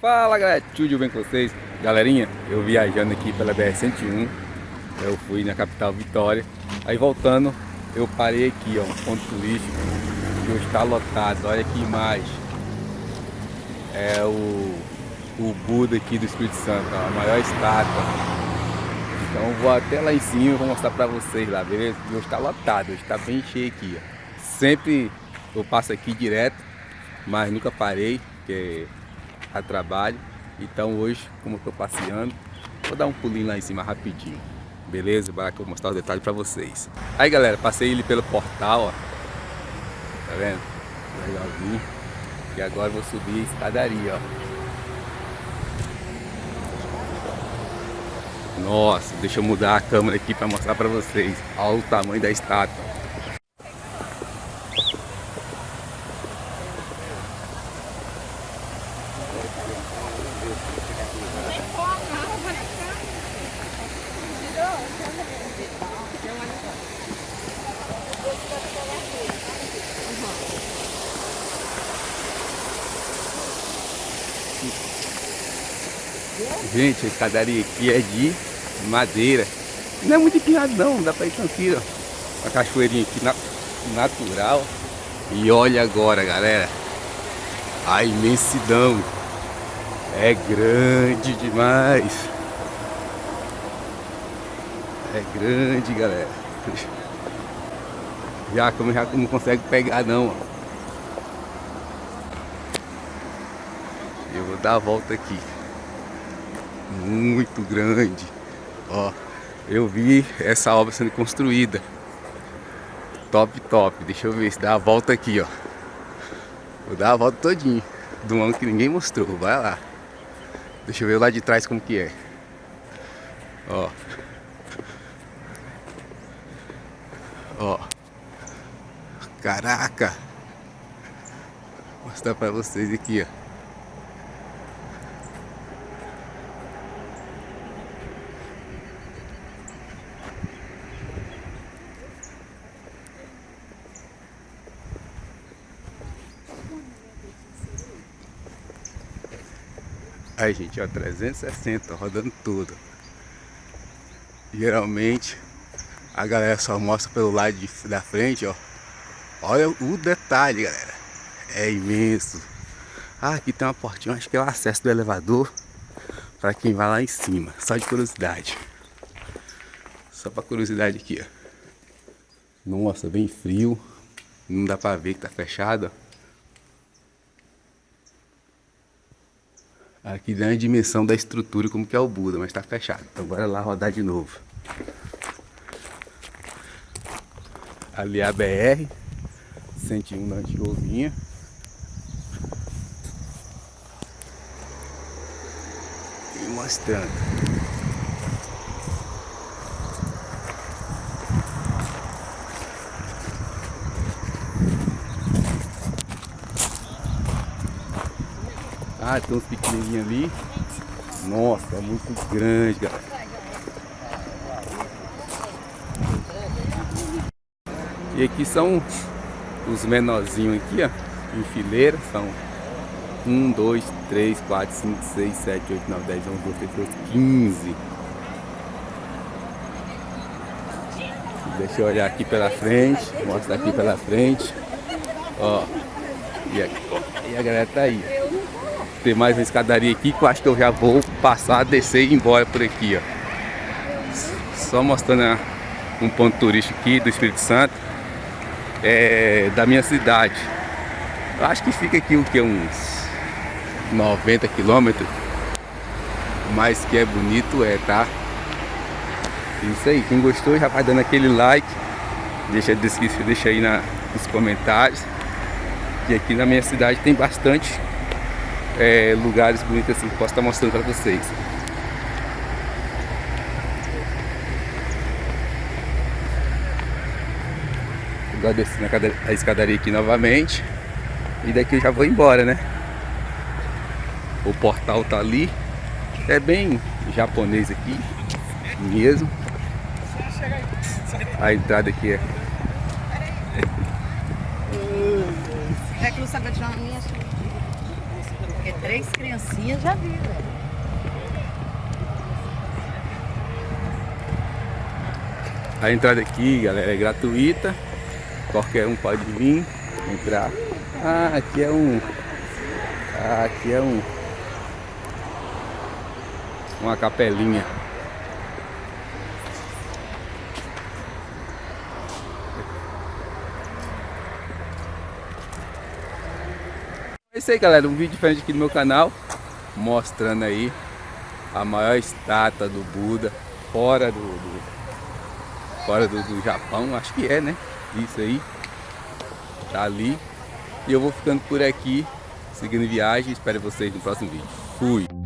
Fala galera, tudo bem com vocês? Galerinha, eu viajando aqui pela BR-101 Eu fui na capital Vitória Aí voltando, eu parei aqui, ó, um ponto turístico Que está lotado, olha que imagem É o, o Buda aqui do Espírito Santo, ó, a maior estátua Então vou até lá em cima e vou mostrar pra vocês lá, beleza? E hoje está lotado, hoje está bem cheio aqui, ó Sempre eu passo aqui direto, mas nunca parei, porque a trabalho. Então hoje, como eu estou passeando, vou dar um pulinho lá em cima rapidinho. Beleza? Bora que eu vou mostrar os detalhes para vocês. Aí galera, passei ele pelo portal, ó. Tá vendo? Legalzinho. E agora eu vou subir a escadaria, ó. Nossa, deixa eu mudar a câmera aqui para mostrar para vocês. Olha o tamanho da estátua. Gente, a escadaria aqui é de madeira. Não é muito empinado não, dá pra ir tranquilo. Uma cachoeirinha aqui na, natural. E olha agora, galera. A imensidão. É grande demais. É grande, galera. Já como já não consegue pegar não. Eu vou dar a volta aqui muito grande. Ó, eu vi essa obra sendo construída. Top, top. Deixa eu ver se dá a volta aqui, ó. Vou dar a volta todinho. Do ângulo que ninguém mostrou. Vai lá. Deixa eu ver lá de trás como que é. Ó. Ó. Caraca. Vou mostrar pra vocês aqui, ó. Aí, gente, ó, 360, rodando tudo. Geralmente, a galera só mostra pelo lado de, da frente, ó. Olha o detalhe, galera. É imenso. Ah, aqui tem uma portinha, acho que é o acesso do elevador para quem vai lá em cima. Só de curiosidade. Só para curiosidade aqui, ó. Nossa, bem frio. Não dá para ver que tá fechado, ó. Aqui dá a dimensão da estrutura como que é o Buda, mas está fechado. Então bora lá rodar de novo. Ali é a BR 101 da Antigovinha. E mostrando. Ah, tem uns pequenininhos ali. Nossa, é muito grande, galera. E aqui são os menorzinhos aqui, ó. Em fileira, são 1, 2, 3, 4, 5, 6, 7, 8, 9, 10, 11, 12, 13, 14, 15. Deixa eu olhar aqui pela frente, mostrar aqui pela frente. Ó, e a, e a galera tá aí ter mais uma escadaria aqui que eu acho que eu já vou passar, descer e ir embora por aqui, ó. Só mostrando um ponto turístico aqui do Espírito Santo, é, da minha cidade. Eu acho que fica aqui o que, uns 90 quilômetros, mas que é bonito é, tá? Isso aí, quem gostou já vai dando aquele like, deixa, deixa aí na, nos comentários. E aqui na minha cidade tem bastante é, lugares bonitos assim que posso estar mostrando para vocês. Agora descendo a escadaria aqui novamente. E daqui eu já vou embora, né? O portal tá ali. É bem japonês aqui mesmo. A entrada aqui é. É que não sabe tirar a minha. Três criancinhas já viram. A entrada aqui, galera, é gratuita. Qualquer um pode vir, entrar. Ah, aqui é um... Ah, aqui é um... Uma capelinha. Isso aí, galera. Um vídeo diferente aqui no meu canal. Mostrando aí a maior estátua do Buda fora do, do fora do, do, Japão, acho que é, né? Isso aí. Tá ali. E eu vou ficando por aqui, seguindo viagem. Espero vocês no próximo vídeo. Fui!